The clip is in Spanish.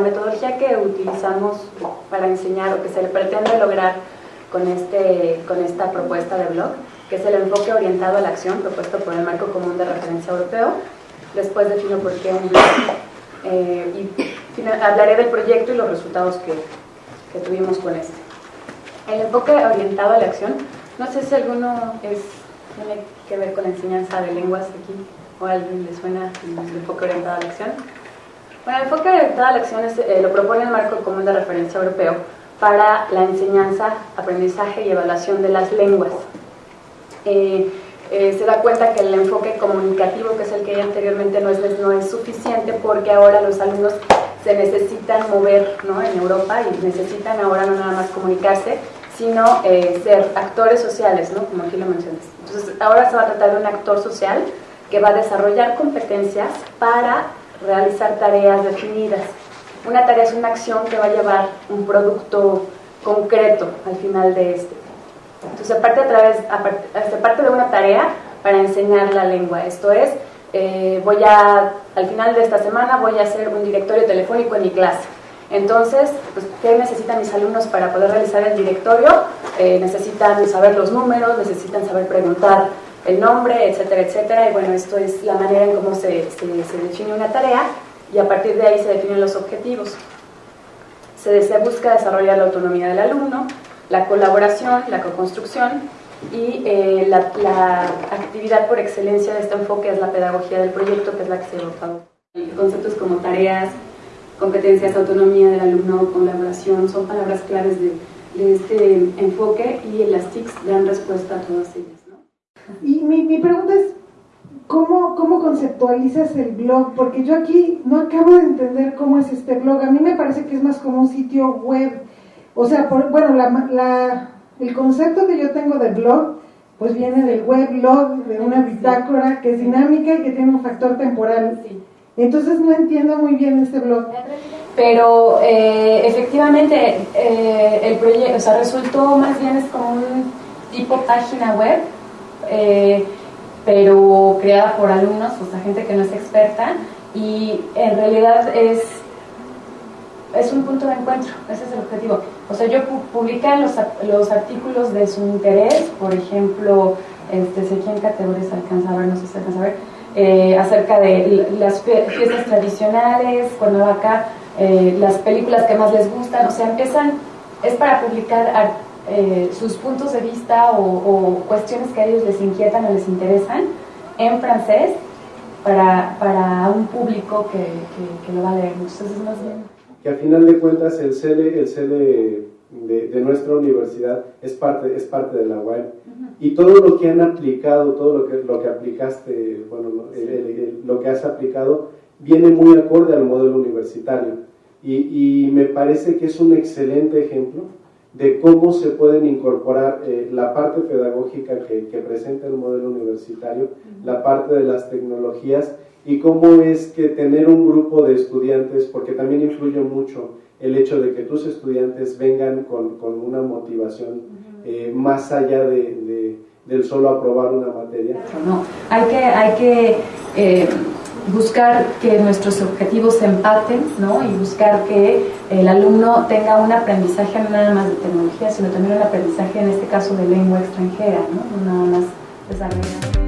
la metodología que utilizamos para enseñar o que se pretende lograr con, este, con esta propuesta de blog, que es el enfoque orientado a la acción propuesto por el Marco Común de Referencia Europeo. Después defino por qué eh, y hablaré del proyecto y los resultados que, que tuvimos con este. El enfoque orientado a la acción, no sé si alguno es, tiene que ver con la enseñanza de lenguas aquí o a alguien le suena el enfoque orientado a la acción. Bueno, el enfoque orientado a la acción eh, lo propone el marco común de referencia europeo para la enseñanza, aprendizaje y evaluación de las lenguas. Eh, eh, se da cuenta que el enfoque comunicativo, que es el que hay anteriormente, no es, no es suficiente porque ahora los alumnos se necesitan mover ¿no? en Europa y necesitan ahora no nada más comunicarse, sino ser actores sociales, ¿no? como aquí lo mencionas. Entonces, ahora se va a tratar de un actor social que va a desarrollar competencias para realizar tareas definidas. Una tarea es una acción que va a llevar un producto concreto al final de este. Entonces, se parte, a través, se parte de una tarea para enseñar la lengua. Esto es, eh, voy a, al final de esta semana voy a hacer un directorio telefónico en mi clase. Entonces, pues, ¿qué necesitan mis alumnos para poder realizar el directorio? Eh, necesitan saber los números, necesitan saber preguntar el nombre, etcétera, etcétera. Y bueno, esto es la manera en cómo se, se, define una tarea y a partir de ahí se definen los objetivos. Se, se busca desarrollar la autonomía del alumno, la colaboración, la co-construcción y eh, la, la, actividad por excelencia de este enfoque es la pedagogía del proyecto, que es la que se ha adoptado. Conceptos como tareas, competencias, autonomía del alumno, colaboración, son palabras claves de, de este enfoque y las TICs dan respuesta a todas ellas. Y mi, mi pregunta es, ¿cómo, ¿cómo conceptualizas el blog? Porque yo aquí no acabo de entender cómo es este blog. A mí me parece que es más como un sitio web. O sea, bueno, la, la, el concepto que yo tengo de blog, pues viene del weblog, de una bitácora que es dinámica y que tiene un factor temporal. Entonces no entiendo muy bien este blog. Pero eh, efectivamente eh, el proyecto, o sea, resultó más bien es como un tipo página web eh, pero creada por alumnos, o sea, gente que no es experta, y en realidad es, es un punto de encuentro, ese es el objetivo. O sea, yo publican los, los artículos de su interés, por ejemplo, este, sé quién categorías alcanza a ver, no sé si alcanza a ver, eh, acerca de las fiestas tradicionales, cuando acá, eh, las películas que más les gustan, o sea, empiezan, es para publicar artículos eh, sus puntos de vista o, cuestiones que a ellos les inquietan o les interesan en francés para, para un público que, que, lo va a leer. Entonces es más bien... Que al final de cuentas el CELE, el CELE de, de, nuestra universidad es parte, es parte de la web y todo lo que han aplicado, todo lo que, lo que aplicaste, bueno, lo que has aplicado viene muy acorde al modelo universitario. Y, y me parece que es un excelente ejemplo de cómo se pueden incorporar eh, la parte pedagógica que, presenta el modelo universitario, la parte de las tecnologías y cómo es que tener un grupo de estudiantes, porque también influye mucho el hecho de que tus estudiantes vengan con, una motivación eh, más allá de, del solo aprobar una materia. No, hay que, hay que eh, buscar que nuestros objetivos empaten ¿no? y buscar que el alumno tenga un aprendizaje no nada más de tecnología, sino también un aprendizaje en este caso de lengua extranjera, no, no nada más desarrollado.